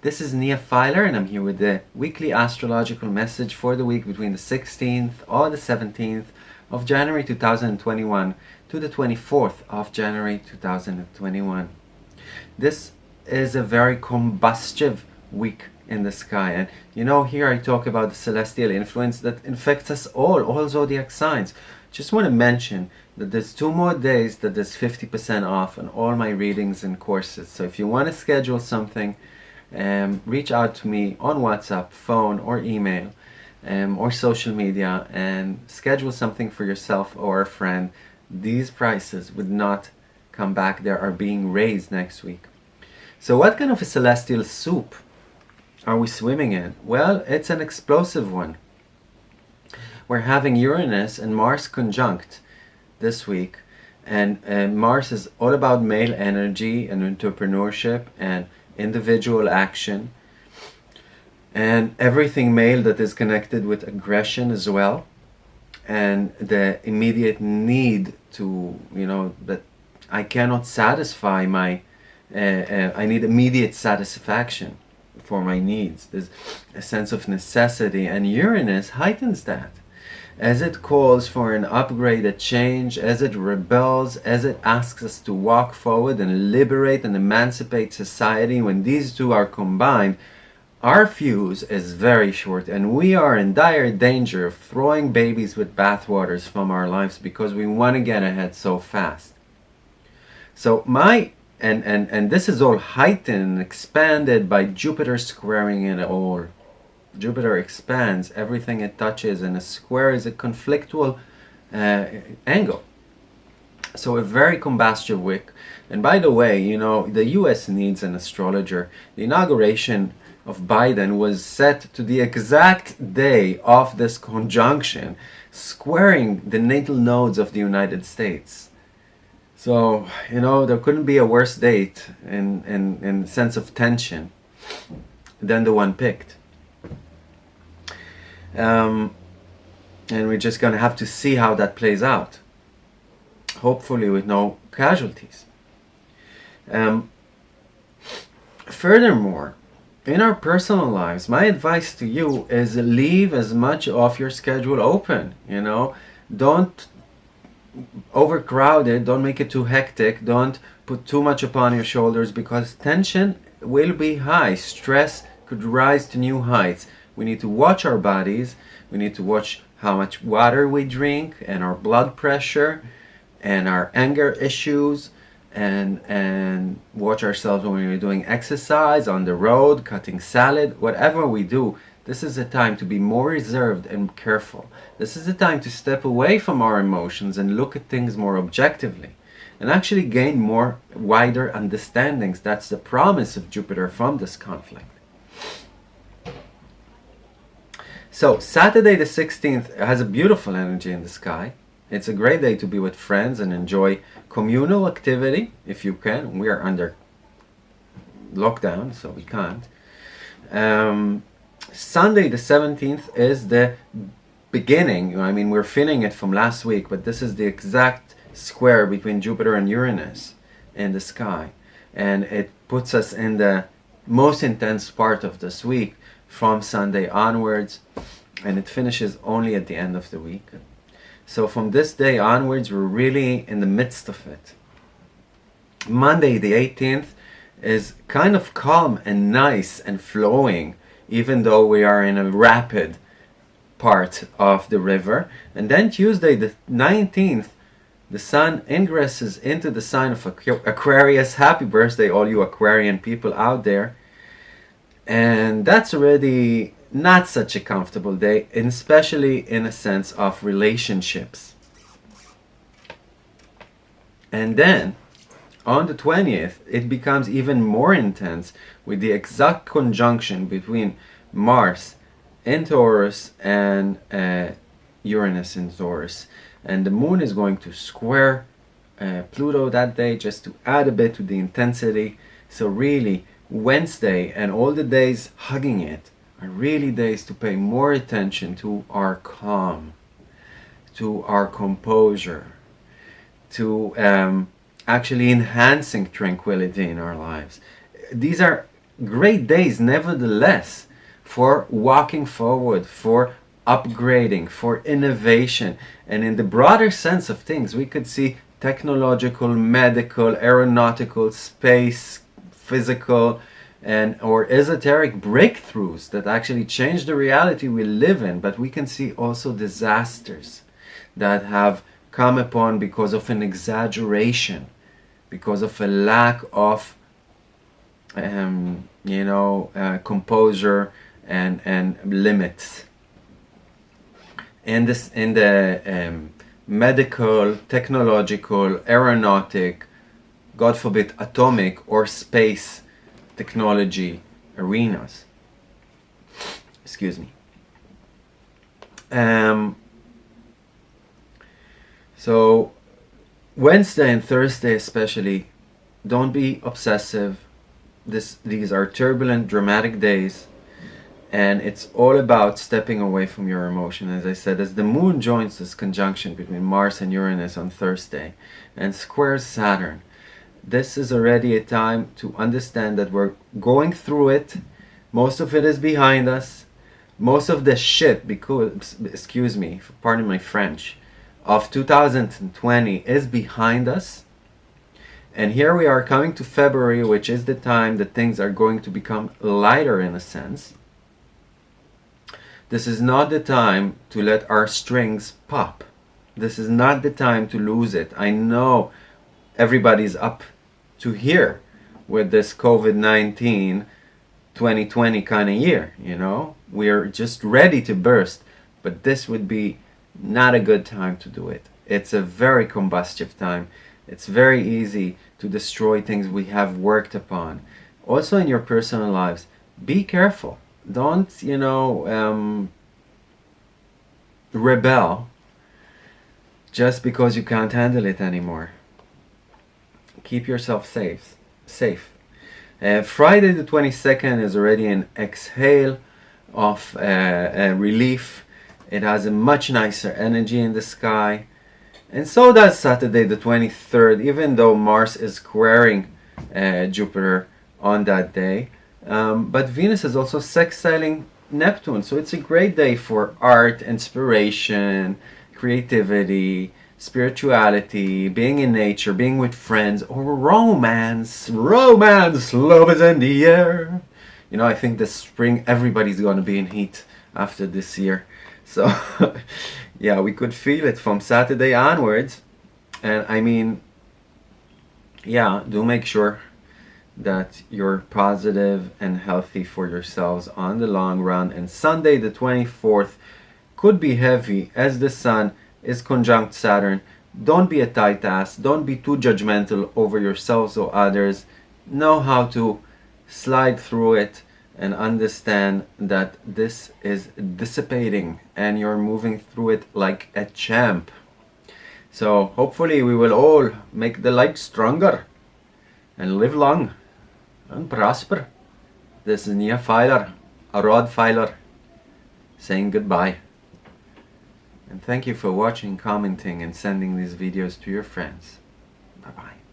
This is Nia Filer and I'm here with the weekly astrological message for the week between the 16th or the 17th of January 2021 to the 24th of January 2021. This is a very combustive week in the sky and you know here I talk about the celestial influence that infects us all, all zodiac signs. Just want to mention that there's two more days that there's 50% off on all my readings and courses. So if you want to schedule something um, reach out to me on WhatsApp, phone or email um, or social media and schedule something for yourself or a friend. These prices would not come back. They are being raised next week. So what kind of a celestial soup are we swimming in? Well, it's an explosive one. We're having Uranus and Mars conjunct this week and uh, Mars is all about male energy and entrepreneurship and individual action, and everything male that is connected with aggression as well, and the immediate need to, you know, that I cannot satisfy my, uh, uh, I need immediate satisfaction for my needs. There's a sense of necessity, and Uranus heightens that as it calls for an upgrade, a change, as it rebels, as it asks us to walk forward and liberate and emancipate society, when these two are combined, our fuse is very short and we are in dire danger of throwing babies with bathwaters from our lives because we want to get ahead so fast. So my, and, and, and this is all heightened, and expanded by Jupiter squaring it all. Jupiter expands everything it touches and a square is a conflictual uh, angle. So a very combustive week. And by the way, you know, the US needs an astrologer. The inauguration of Biden was set to the exact day of this conjunction, squaring the natal nodes of the United States. So, you know, there couldn't be a worse date in, in, in sense of tension than the one picked. Um, and we're just going to have to see how that plays out. Hopefully with no casualties. Um, furthermore, in our personal lives, my advice to you is leave as much of your schedule open, you know. Don't overcrowd it, don't make it too hectic, don't put too much upon your shoulders because tension will be high. Stress could rise to new heights. We need to watch our bodies. We need to watch how much water we drink and our blood pressure and our anger issues and and watch ourselves when we're doing exercise on the road cutting salad whatever we do. This is a time to be more reserved and careful. This is a time to step away from our emotions and look at things more objectively and actually gain more wider understandings. That's the promise of Jupiter from this conflict So Saturday the 16th has a beautiful energy in the sky. It's a great day to be with friends and enjoy communal activity if you can. We are under lockdown, so we can't. Um, Sunday the 17th is the beginning. I mean, we're feeling it from last week, but this is the exact square between Jupiter and Uranus in the sky. And it puts us in the most intense part of this week from Sunday onwards and it finishes only at the end of the week. So from this day onwards, we're really in the midst of it. Monday the 18th is kind of calm and nice and flowing, even though we are in a rapid part of the river. And then Tuesday the 19th, the sun ingresses into the sign of Aquarius. Happy birthday all you Aquarian people out there and that's already not such a comfortable day especially in a sense of relationships. And then on the 20th it becomes even more intense with the exact conjunction between Mars in Taurus and uh, Uranus in Taurus. And the moon is going to square uh, Pluto that day just to add a bit to the intensity. So really Wednesday and all the days hugging it are really days to pay more attention to our calm, to our composure, to um, actually enhancing tranquility in our lives. These are great days nevertheless for walking forward, for upgrading, for innovation. And in the broader sense of things, we could see technological, medical, aeronautical, space, physical, and or esoteric breakthroughs that actually change the reality we live in. But we can see also disasters that have come upon because of an exaggeration, because of a lack of, um, you know, uh, composure and and limits. In this, in the um, medical, technological, aeronautic, God forbid, atomic or space technology arenas. Excuse me. Um, so Wednesday and Thursday especially, don't be obsessive. This, these are turbulent, dramatic days and it's all about stepping away from your emotion as i said as the moon joins this conjunction between mars and uranus on thursday and squares saturn this is already a time to understand that we're going through it most of it is behind us most of the shit because excuse me pardon my french of 2020 is behind us and here we are coming to February, which is the time that things are going to become lighter in a sense. This is not the time to let our strings pop. This is not the time to lose it. I know everybody's up to here with this COVID-19 2020 kind of year, you know? We're just ready to burst, but this would be not a good time to do it. It's a very combustive time. It's very easy to destroy things we have worked upon. Also in your personal lives, be careful don't you know um, rebel just because you can't handle it anymore keep yourself safe safe. Uh, Friday the 22nd is already an exhale of uh, uh, relief. It has a much nicer energy in the sky. And so does Saturday the 23rd even though Mars is squaring uh, Jupiter on that day. Um, but Venus is also sextiling Neptune, so it's a great day for art, inspiration, creativity, spirituality, being in nature, being with friends, or romance. Romance, love is in the air. You know, I think this spring everybody's gonna be in heat after this year. So, yeah, we could feel it from Saturday onwards. And I mean, yeah, do make sure that you're positive and healthy for yourselves on the long run. And Sunday, the 24th, could be heavy as the Sun is conjunct Saturn. Don't be a tight ass. Don't be too judgmental over yourselves or others. Know how to slide through it and understand that this is dissipating and you're moving through it like a champ. So hopefully we will all make the light stronger and live long and prosper. This is Nia Filer, a rod filer, saying goodbye. And thank you for watching, commenting and sending these videos to your friends. Bye bye.